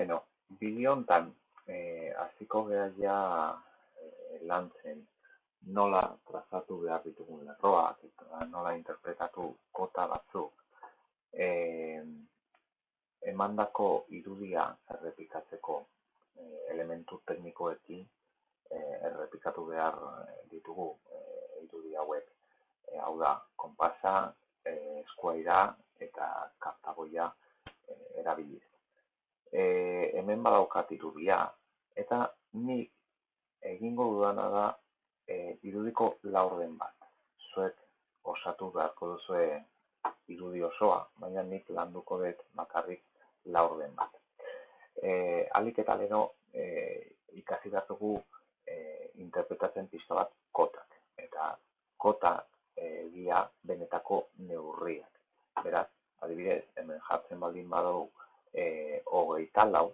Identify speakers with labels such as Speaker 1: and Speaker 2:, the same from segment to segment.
Speaker 1: Beno, bideo eh, hasiko gara ja eh, lantzen nola trazatu behar ditugun lerroak eta nola interpretatu kota batzuk. Eh, emandako irudia errepikatzeko eh, elementu teknikoekin eh, errepikatu behar ditugu eh, irudi hauek. Eh, hau da, konpasa, eh, eskuaira eta kartagoia eh, erabiliz e, hemen badaukat irudia, eta nik egingo dudana da e, irudiko laurden bat. Zuek osatu beharko duzue irudi osoa, baina nik landuko dut bakarrik laurden bat. E, alik eta leno e, ikasi dugu e, interpretatzen pista bat kotak. Eta kota egia benetako neurriak. Beraz, adibidez, hemen jartzen baldin badau hogeita lau,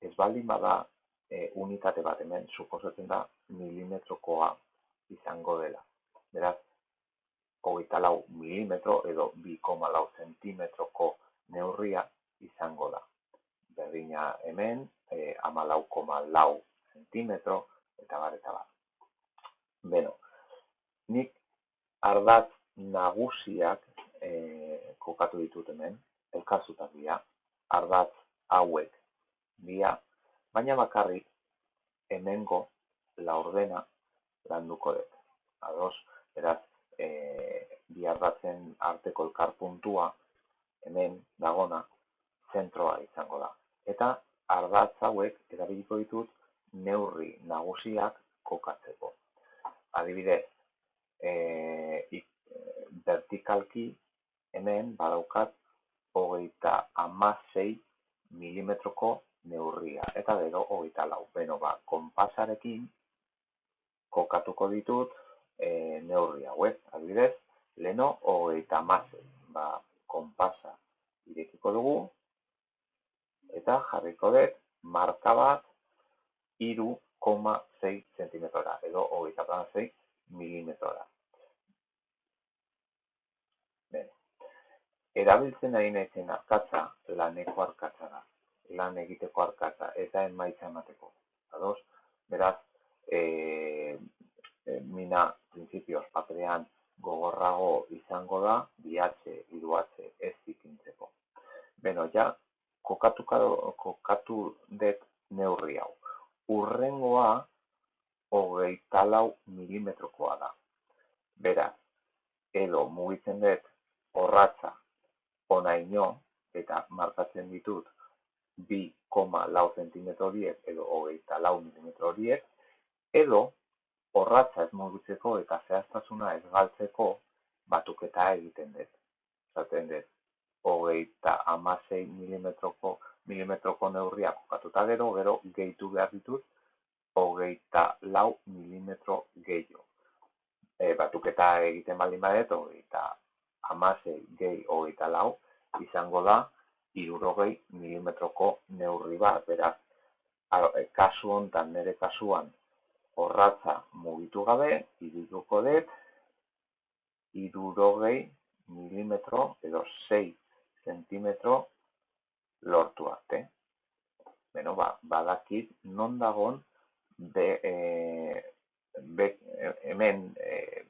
Speaker 1: ez baldin bada e, unitate bat hemen, suposatzen da milimetrokoa izango dela. Beraz, hogeita lau milimetro edo 2,4 lau zentimetroko neurria izango da. Berdina hemen, e, ama lau koma lau zentimetro, eta bar, eta bar. Beno, nik ardatz nagusiak e, kokatu ditut hemen, elkarzutak dira, ardatz baina bakarrik hemengo laurdena landuko dut. Ados, beraz, e, bi ardatzen arteko elkar puntua hemen dagona zentroa izango da. Eta ardatz hauek erabiliko ditut neurri nagusiak kokatzeko. Adibidez, e, vertikalki hemen badaukat hogeita amasei milimetroko neurria. Eta gero hogeita lau. Beno ba, konpasarekin kokatuko ditut e, neurri hauek. Adibidez, leno hogeita amasei. Ba, konpasa irekiko dugu. Eta jarriko dut marka bat iru koma zei zentimetrora. Edo hogeita amasei milimetrora. erabiltzen ari naizen arkatza laneko arkatza da. Lan egiteko arkatza eta emaitza emateko. Ados, beraz, e, e, mina printzipioz paperean gogorrago izango da, bihatze, iruatze, ez ikintzeko. Beno, ja, kokatu, kokatu det neurri hau. Urrengoa, hogeita lau milimetrokoa da. Beraz, edo mugitzen dut horratza honaino eta markatzen ditut 2,4 cm horiek edo hogeita lau mm horiek, edo horratza ez mugitzeko eta zehaztasuna ez galtzeko batuketa egiten dut. Zaten dut, hogeita amasei milimetroko, milimetroko neurria kokatuta gero, gero gehitu behar ditut, hogeita lau milimetro gehiago. E, batuketa egiten baldin badet, hogeita amasei gehi hogeita lau, izango da, irurogei milimetroko neurri bat, beraz, e, kasu hontan, nire kasuan, horratza mugitu gabe, irituko dut, irurogei milimetro edo 6 zentimetro lortu arte. Beno, ba, badakit non dagon be, e, be, hemen e,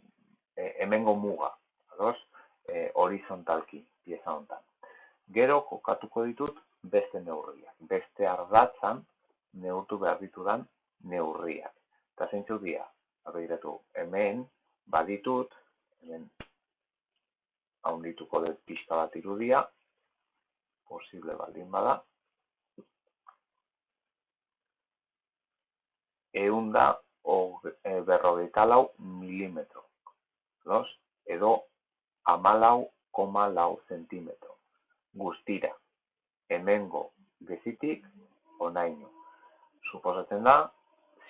Speaker 1: e hemengo muga. Ados? e, horizontalki pieza hontan. Gero kokatuko ditut beste neurriak, beste ardatzan neurtu behar ditudan neurriak. Eta zeintzu dira, abegiratu, hemen baditut, hemen haundituko dut pista bat irudia, posible baldin bada, eunda e, berrogeita lau milimetro. Los, edo hamalau koma lau zentimetro. Guztira, hemengo gezitik onaino. Suposatzen da,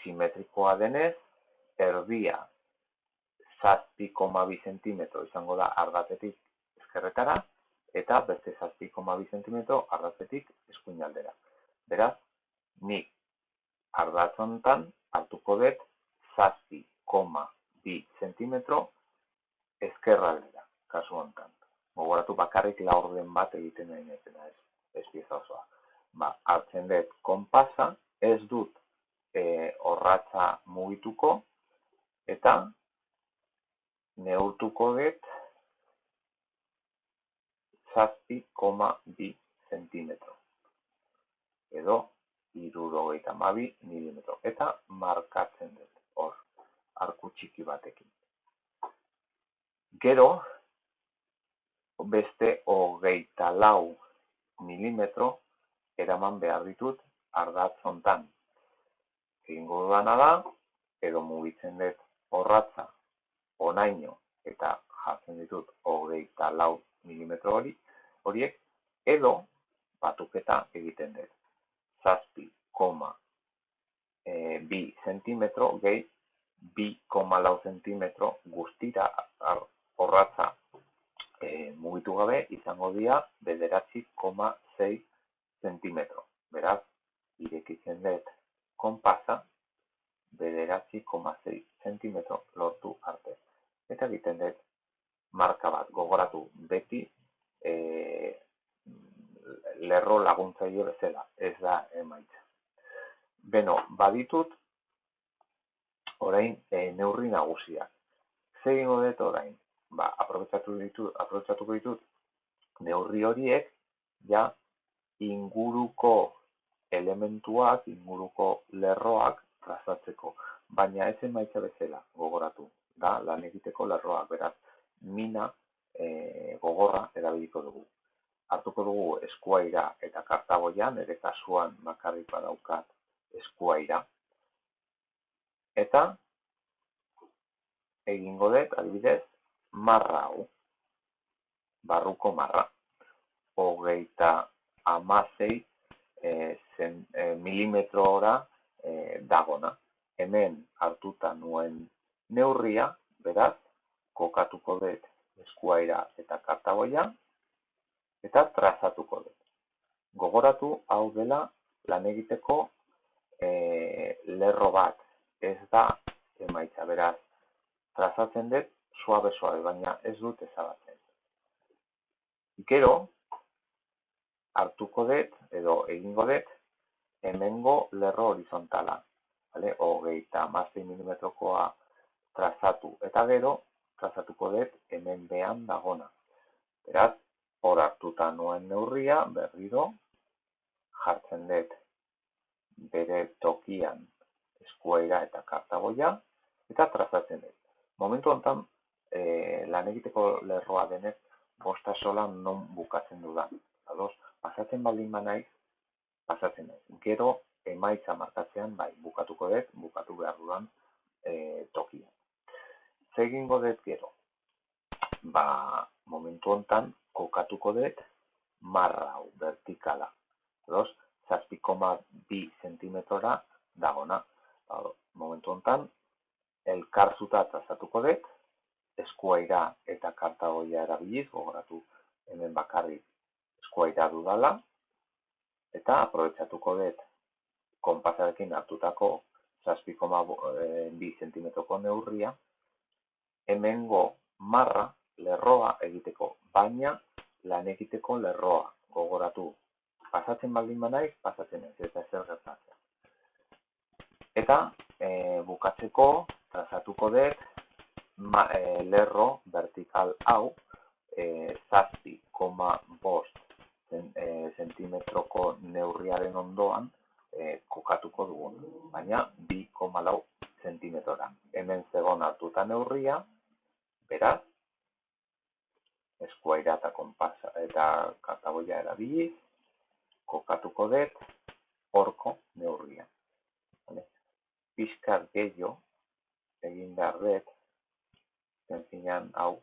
Speaker 1: simetrikoa denez, erdia zazpi koma bi zentimetro izango da ardatetik ezkerretara, eta beste zazpi koma bi zentimetro ardatetik eskuinaldera. Beraz, nik ardatzontan hartuko dut zazpi koma bi zentimetro ezkerraldera kasu honetan. Gogoratu bakarrik laurden bat egiten nahi ez, ez pieza osoa. ba, hartzen dut konpasa, ez dut e, orratza mugituko, eta neurtuko dut zazpi koma bi zentimetro. Edo, irurogeita mabi milimetro. Eta markatzen dut, hor, arku txiki batekin. Gero, beste hogeita lau milimetro eraman behar ditut ardatz hontan. Egingo dudana da, edo mugitzen dut horratza onaino eta jartzen ditut hogeita lau milimetro hori, horiek, edo batuketa egiten dut. Zazpi, koma, e, bi zentimetro gehi, bi koma lau zentimetro guztira horratza mugitu gabe izango dira bederatzi koma zei zentimetro. Beraz, irekitzen dut konpasa bederatzi koma zei zentimetro lortu arte. Eta egiten dut marka bat gogoratu beti e, lerro laguntzaile bezala, ez da emaitza. Beno, baditut orain e, neurri nagusiak. Zer dut orain? Ditut, aprobetsatuko ditut neurri horiek ja inguruko elementuak, inguruko lerroak trazatzeko. Baina ez emaitza bezala gogoratu, da lan egiteko lerroak, beraz, mina e, gogorra erabiliko dugu. Hartuko dugu eskuaira eta kartaboian, ere kasuan makarrik badaukat eskuaira. Eta egingo dut, adibidez, marra hau, barruko marra, hogeita amasei e, zen, e, milimetrora e, dagona. Hemen hartuta nuen neurria, beraz, kokatuko dut eskuaira eta kartagoia, eta trazatuko dut. Gogoratu hau dela lan egiteko e, lerro bat, ez da emaitza, beraz, trazatzen dut suabe suabe, baina ez dut ezabatzen. Gero, hartuko dut, edo egingo dut, hemengo lerro horizontala. Vale? Ogeita mazte milimetrokoa trazatu. Eta gero, trazatuko dut hemen behan dagona. Beraz, hor hartuta nuen neurria, berriro, jartzen dut bere tokian eskuaira eta kartagoia, eta trazatzen dut. Momentu honetan, e, lan egiteko lerroa denez, bosta sola non bukatzen dudan. Ados, pasatzen baldin banaiz, pasatzen naiz. Gero, emaitza markatzean, bai, bukatuko dut, bukatu behar dudan e, tokia. Zegingo dut gero, ba, momentu hontan, kokatuko dut, marra hau, vertikala. Ados, zazpikoma bi zentimetrora dagona. Ba, momentu hontan, elkarzuta trazatuko dut, eskuaira eta kartagoia erabiliz, gogoratu hemen bakarrik eskuaira dudala, eta aprobetsatuko dut konpasarekin hartutako 6,2 zentimetroko neurria, hemengo marra lerroa egiteko, baina lan egiteko lerroa gogoratu. Pasatzen baldin banaiz, pasatzen ez, eta zer gertatzen. Eta e, bukatzeko, trazatuko dut, lerro vertikal hau e, zazpi koma bost zentimetroko neurriaren ondoan e, kokatuko dugun, baina bi koma lau zentimetrora. Hemen zegoen hartuta neurria, beraz, eskuaira eta konpasa eta kartaboia erabiliz, kokatuko dut horko neurria. Vale? Piskar gehiago egin behar dut, zen hau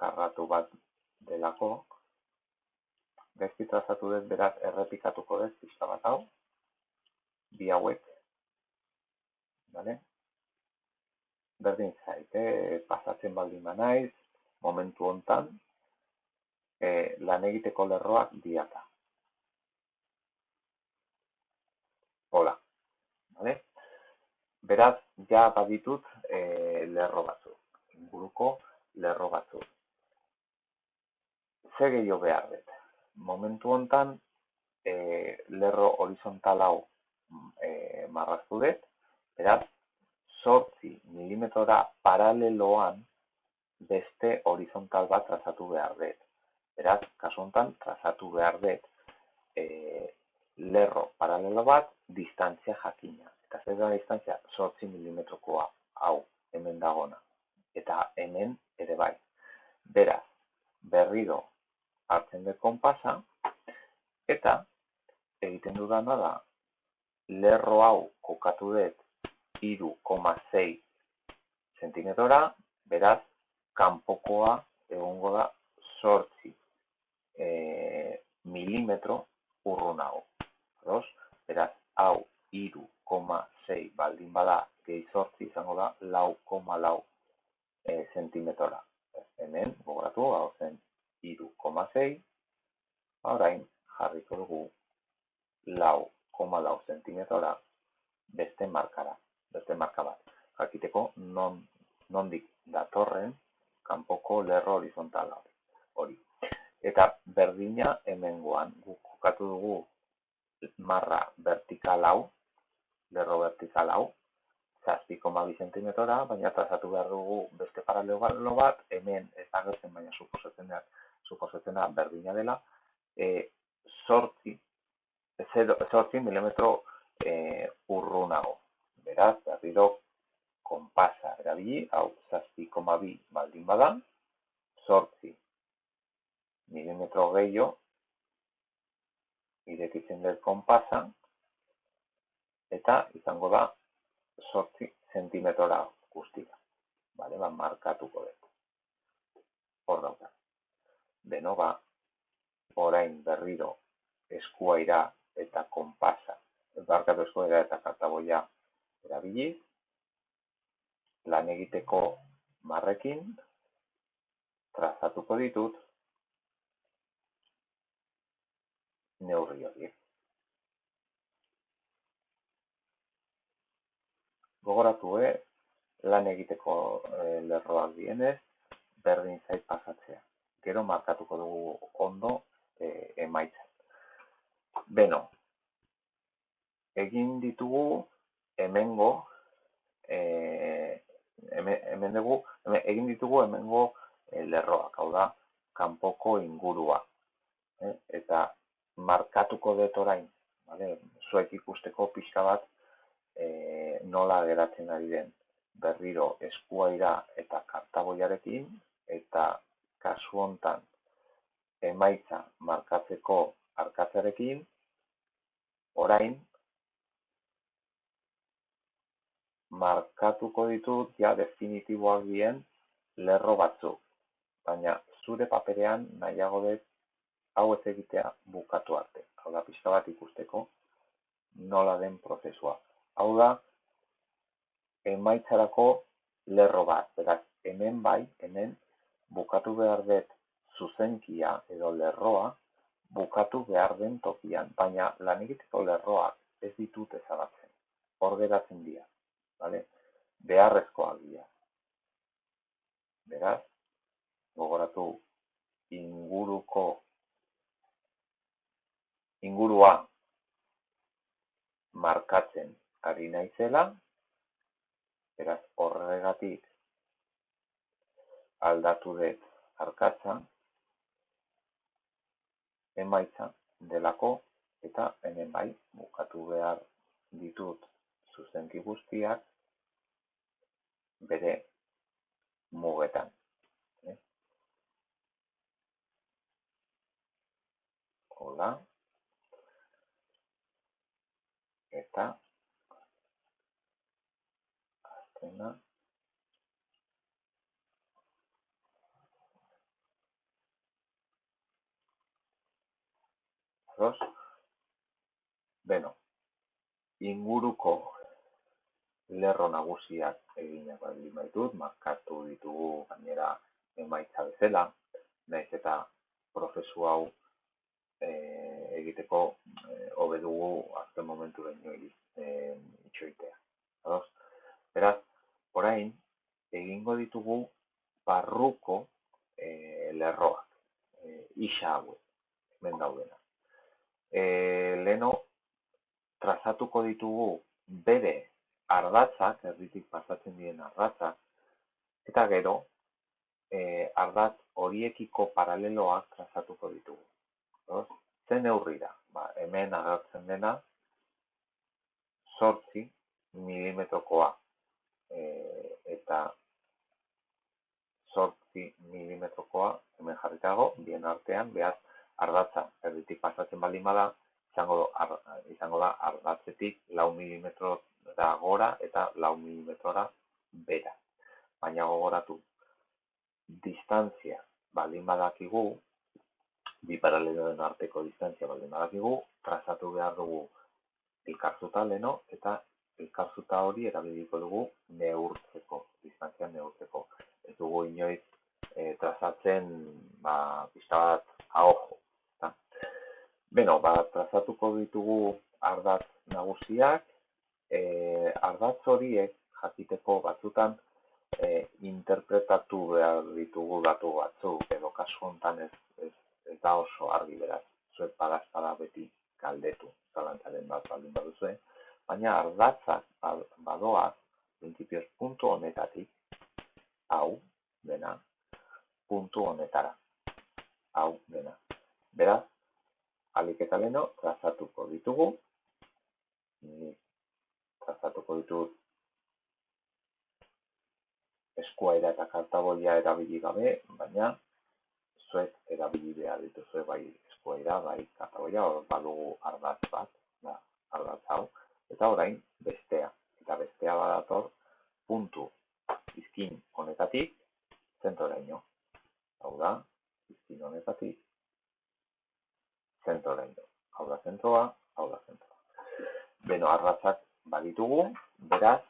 Speaker 1: karratu bat delako. Gaizki trazatu dut beraz errepikatuko dut pista bat hau. Bi hauek. Vale? Berdin zaite, pasatzen baldin naiz, momentu hontan, e, lan egiteko lerroak diata. Hola. Vale? Beraz, ja baditut e, lerro batzuk inguruko lerro batzuk. Ze gehiago behar dut. Momentu hontan e, lerro horizontal hau e, marraztu dut, beraz, sortzi milimetrora paraleloan beste horizontal bat trazatu behar dut. Beraz, kasu honetan, trazatu behar dut e, lerro paralelo bat distantzia jakina. Eta zer da distantzia? Sortzi milimetrokoa hau hemen dagona. Eta hemen ere bai. Beraz, berriro hartzen dut konpasa, eta egiten dudana da, lerro hau kokatu dut iru koma zei zentimetrora, beraz, kanpokoa egongo da sortzi e, milimetro urrunago. Beraz, beraz, hau iru koma zei baldin bada gehi sortzi izango da lau koma lau zentimetrora. Hemen, gogoratu, hau zen iru koma zei, orain jarriko dugu lau koma lau zentimetrora beste markara, beste marka bat. Jakiteko non, nondik datorren kanpoko lerro horizontala hori. Eta berdina hemengoan guk kokatu dugu marra vertikal hau, lerro vertikal hau, zazpi koma bi zentimetrora, baina trazatu behar dugu beste paralelo bat, hemen ez agertzen baina suposatzen da, suposatzen da berdina dela, e, sortzi, sortzi milimetro e, urrunago. Beraz, berriro konpasa erabili, hau zazpi koma bi baldin badan, sortzi milimetro gehiago, irekitzen dut konpasa, eta izango da sortzi zentimetrora guztia. Bale, ba, markatuko dut. Hor dauka. Beno, ba, orain berriro eskuaira eta konpasa, barkatu eskuaira eta kartaboia erabiliz, lan egiteko marrekin trazatuko ditut neurri horiek. Gogoratu, eh? lan egiteko eh, lerroak dienez, berdin zait pasatzea. Gero markatuko dugu ondo eh, emaitza. Beno, egin ditugu hemengo eh, hemen dugu, egin ditugu hemengo e, lerroak, hau da, kanpoko ingurua. E, eta markatuko dut orain, vale? zuek ikusteko pixka bat e, nola geratzen ari den berriro eskuaira eta kartaboiarekin, eta kasu hontan emaitza markatzeko arkatzarekin, orain markatuko ditut ja definitiboak dien lerro batzuk. Baina zure paperean nahiago dut hau ez egitea bukatu arte. Hau da, pixka bat ikusteko nola den prozesua. Hau da, emaitzarako lerro bat. Beraz, hemen bai, hemen bukatu behar dut zuzenkia edo lerroa bukatu behar den tokian. Baina lan egiteko lerroak ez ditut ezabatzen. Hor geratzen dira vale? beharrezkoak dira. Beraz, gogoratu inguruko ingurua markatzen ari naizela, beraz horregatik aldatu dut arkatza, emaitza delako eta hemen bai bukatu behar ditut zuzenki guztiak bere mugetan. Eh? Hola. Eta azkena Dos. Beno, inguruko lerro nagusiak eginak baldin baitut, markatu ditugu gainera emaitza bezala, naiz eta prozesu hau e, egiteko e, dugu azken momentu baino e, itxoitea. Ados? Beraz, orain egingo ditugu barruko e, lerroak, e, isa hauek, hemen daudena. E, leno trazatuko ditugu bere ardatzak, erditik pasatzen diren ardatzak, eta gero e, ardatz horiekiko paraleloak trazatuko ditugu. Os? Zen neurri da, ba, hemen agertzen dena, sortzi milimetrokoa e, eta sortzi milimetrokoa hemen jarritago, bien artean, behar ardatza erditik pasatzen baldin bada, izango, ar, izango da ardatzetik lau milimetrora gora eta lau milimetrora bera. Baina gogoratu, distantzia baldin badakigu, bi paraleloen arteko distantzia baldin badakigu, trazatu behar dugu elkarzuta leno eta elkarzuta hori erabiliko dugu neurtzeko, distantzia neurtzeko. Ez dugu inoiz e, trazatzen ba, pista bat ahojo. Beno, ba, trazatuko ditugu ardatz nagusiak, e, ardatz horiek jakiteko batzutan e, interpretatu behar ditugu datu batzuk, edo kasu hontan ez, ez, ez da oso argi beraz, zuet badazpada beti galdetu, zalantzaren bat baldin baduzue, baina ardatzak badoa, prinsipioz puntu honetatik, hau, dena, puntu honetara, hau, dena. Beraz, alik eta leno, trazatuko ditugu, trazatuko ditugu eskuaira eta kartaboia erabili gabe, baina zuek erabili behar dituzue bai eskuaira, bai kartaboia, hor badugu ardatz bat, da, ardatz hau, eta orain bestea, eta bestea badator puntu izkin honetatik zentoraino. Hau da, izkin honetatik zentroraino. Hau da zentroa, hau da zentroa. Beno, arratzak baditugu, beraz,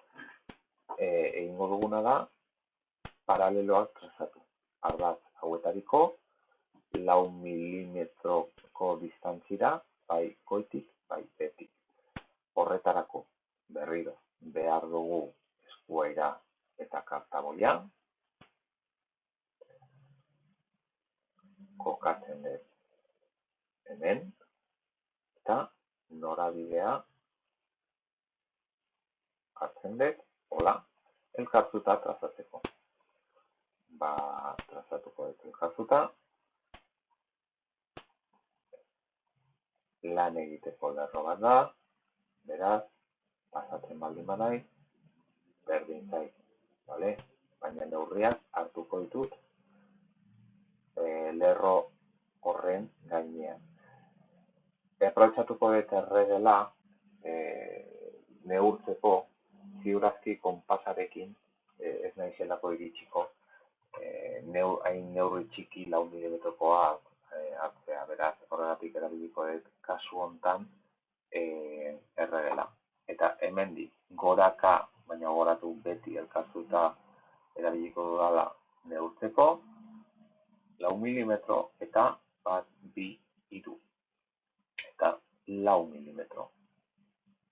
Speaker 1: e, egingo duguna da, paraleloak trazatu. Ardatz hauetariko, lau milimetroko distantzira, bai goitik, bai betik. Horretarako, berriro, behar dugu eskuaira eta kartaboia, kokatzen dut hemen, eta norabidea hartzen dut, hola, elkartuta trazatzeko. Ba, trazatuko dut elkartuta, lan egiteko lerro bat da, beraz, pasatzen baldin badai, berdin zait, vale? baina neurriak hartuko ditut e, lerro horren gainean aprobetxatuko dut erregela e, neurtzeko ziurazki konpasarekin e, ez nahi zelako iritsiko e, neur, hain neurri txiki lau milimetrokoa e, hartzea. Beraz horregatik erabiliko dut kasu hontan e, erregela. Eta hemendi goraka baina goratu beti elkartuta erabiliko dudala neurtzeko lau milimetro eta bat bi idu lau milimetro.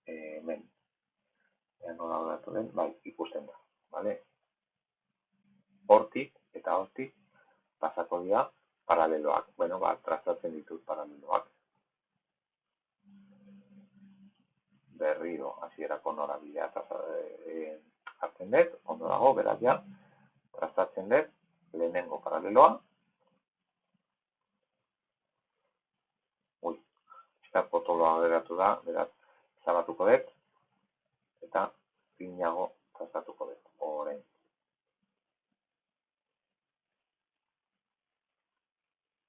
Speaker 1: E, hemen. Ea nola datu den, bai, ikusten da. Vale? Hortik eta hortik pasako dira paraleloak. Bueno, ba, trazatzen ditut paraleloak. Berriro, hasierako norabidea e, hartzen dut, ondo dago, beraz ja, trazatzen dut, lehenengo paraleloa, eta potoloa geratu da, beraz, zabatuko dut, eta finago trazatuko dut, orain.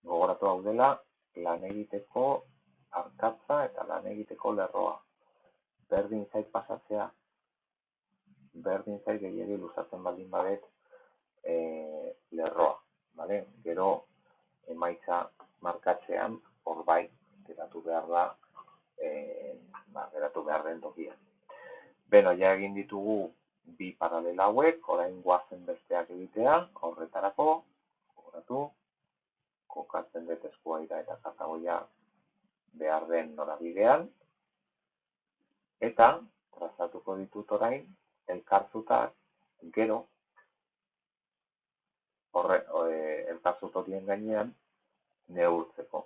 Speaker 1: Gogoratu hau dela, lan egiteko arkatza eta lan egiteko lerroa. Berdin zait pasatzea, berdin zait gehiagi luzatzen baldin badet e, lerroa. Vale? Gero emaitza markatzean, hor bai, geratu behar da, e, ba, geratu behar den tokia. Beno, ja egin ditugu bi paralela hauek, orain guazen besteak egitea, horretarako, horretu, kokatzen dut eskuaira eta katagoia behar den norabidean, eta trazatuko ditut orain, elkartzuta gero, horre, e, elkartzut horien gainean, neurtzeko.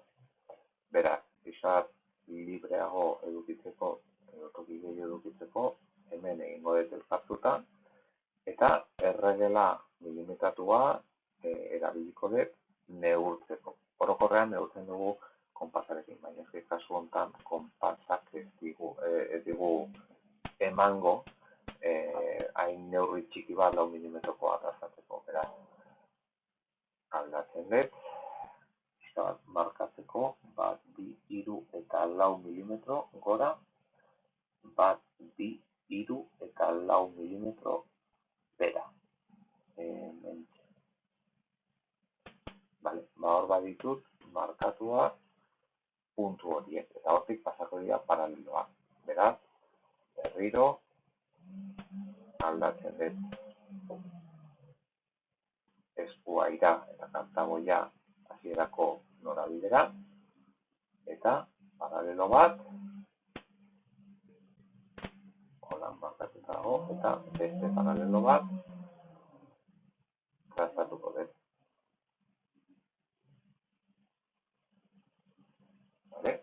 Speaker 1: Beraz, pixat libreago edukitzeko, edo toki gehiago edukitzeko, hemen egingo dut elkartuta, eta erregela milimetratua e, erabiliko dut neurtzeko. Orokorrean neurtzen dugu konpasarekin, baina ez kasu honetan konpasak ez digu, e, ez digu emango eh, hain neurri txiki bat lau milimetrokoa gazateko, beraz, aldatzen dut, bat markatzeko, bat, bi, iru eta lau milimetro gora, bat, bi, iru eta lau milimetro bera. Hemen. Vale, ba hor baditut, markatua puntu horiek, eta hortik pasako dira paraleloa. Beraz, berriro, aldatzen dut eskua ira eta kantagoia hasierako norabidera eta paralelo bat holan markatuta dago eta beste paralelo bat trazatuko dut. Vale?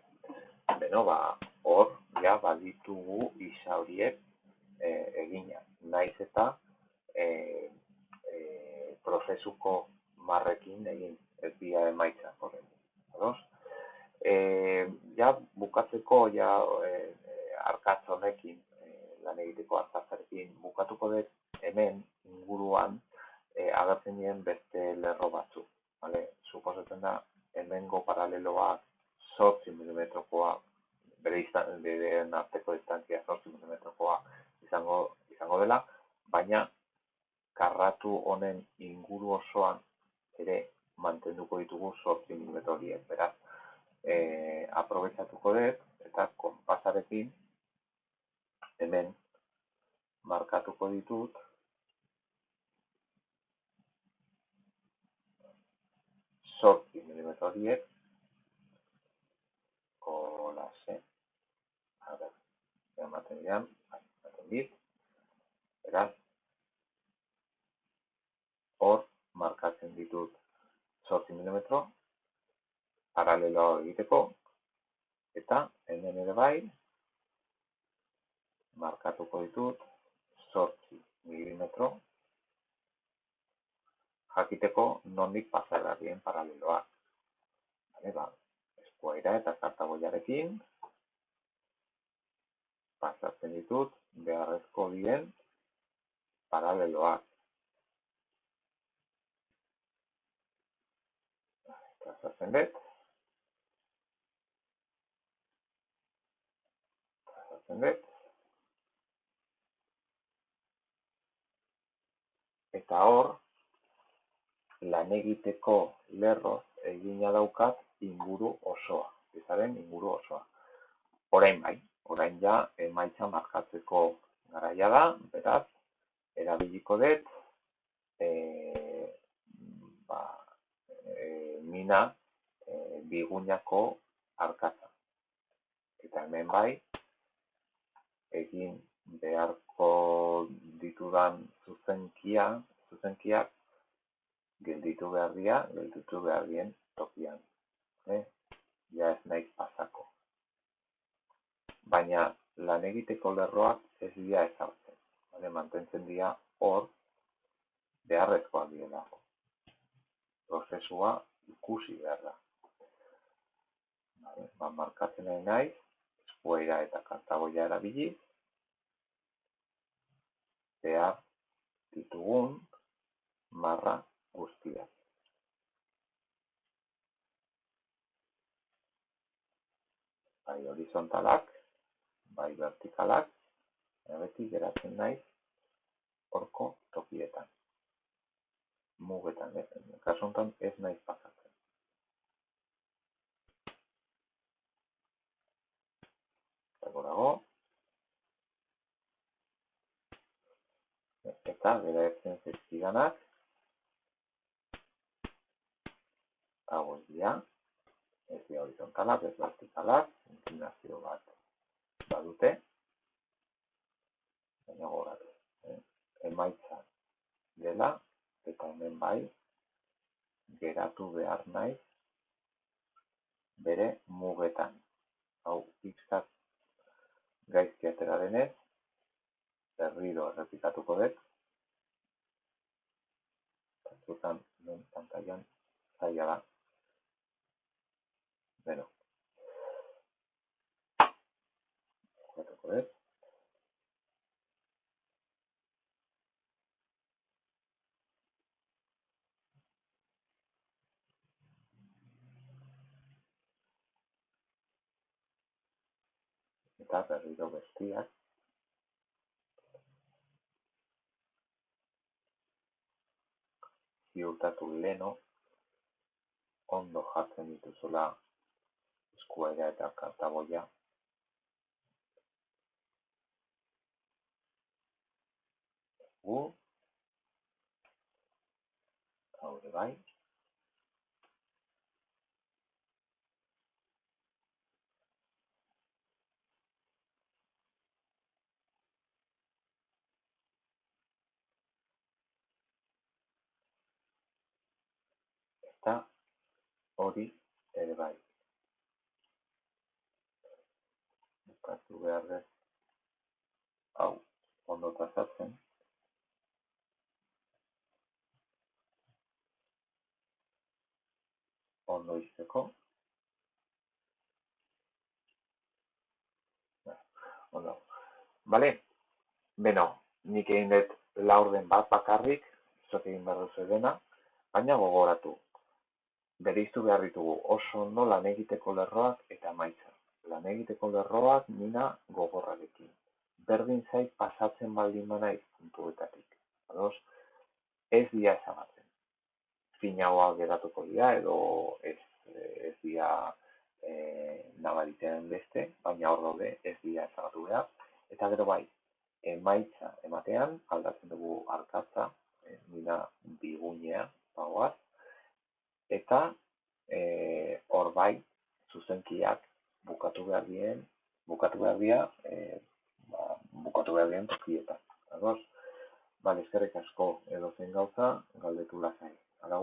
Speaker 1: Beno, ba, hor, ja, baditugu isa horiek eh, egina. Naiz eta eh, prozesuko marrekin egin ez dira emaitza horren. E, ja, bukatzeko ja e, arkatz honekin e, lan egiteko arkatzarekin bukatuko dut hemen inguruan e, agertzen dien beste lerro batzu. Vale? Suposatzen da hemengo paraleloak sortzi milimetrokoa bere izan, bere arteko distantzia sortzi milimetrokoa izango, izango dela, baina karratu honen inguru osoan ere mantenduko ditugu 8 mm horiek, beraz, e, aprobetsatuko dut eta konpasarekin hemen markatuko ditut sorti milimetro horiek hola ze a ver, dian, ematen dit, beraz, hor markatzen ditut 8 mm paralelo egiteko eta hemen ere bai markatuko ditut 8 mm jakiteko nondik pasagarrien paraleloak. Vale, ba, eskuaira eta kartagoiarekin pasatzen ditut beharrezko dien paraleloak. pasatzen dut. Pasatzen dut. Eta hor, lan egiteko lerro egina daukat inguru osoa. Izaren inguru osoa. Orain bai, orain ja emaitza markatzeko garaia da, beraz, erabiliko dut, e, ba, e, mina e, biguñako arkatza. Eta hemen bai, egin beharko ditudan zuzenkia, zuzenkiak gelditu behar dira, gelditu behar dien tokian. Eh? Ja ez nahi pasako. Baina lan egiteko lerroak ez dira ezartzen. Vale? Mantentzen dira hor beharrezkoa dira prozesua ikusi behar da. Ba, markatzen nahi nahi, eskuaira eta kantagoia erabili, behar ditugun marra guztia. Bai horizontalak, bai vertikalak, beti geratzen nahi horko tokietan mugetan, eh? kasu honetan ez naiz pasatzen. Dago. Eta geratzen zizkidanak. Hau ez dira. Ez dira horizontalak, ez vertikalak. Inclinazio bat badute, baina gogoratu, eh? emaitza dela, eta hemen bai, geratu behar naiz bere mugetan. Hau, pixkat gaizki atera denez, berriro errepikatuko dut. Batzutan, non pantailan, zaila da. Beno, joder. Está perdido bestia. ziurtatu leno, ondo jartzen dituzula eskuera eta kartaboia Gu, hau bai. Eta hori ere bai. Bukatu behar dut hau ondo trazatzen. Ondo izteko. Ondo. Bale? Beno, nik egin dut laurden bat bakarrik, zuek egin behar duzu dena, baina gogoratu. Bereiztu behar ditugu oso ondo lan egiteko lerroak eta maitza. Lan egiteko lerroak nina gogorrarekin. Berdin zait pasatzen baldin manaiz puntuetatik. Ados, ez dia ezagatzen. Finagoa geratuko dira edo ez, ez dia e, nabaritean beste, baina hor daude ez dia ezagatu behar. Eta gero bai, emaitza ematean aldatzen dugu arkatza, e, nina bigunea, bagoaz, eta eh, hor e, bai zuzenkiak bukatu behar dien, bukatu behar dira, e, ba, bukatu behar dien tokietan. Ados? Bale, eskerrik asko edo zen gauza, galdetu lazai. à La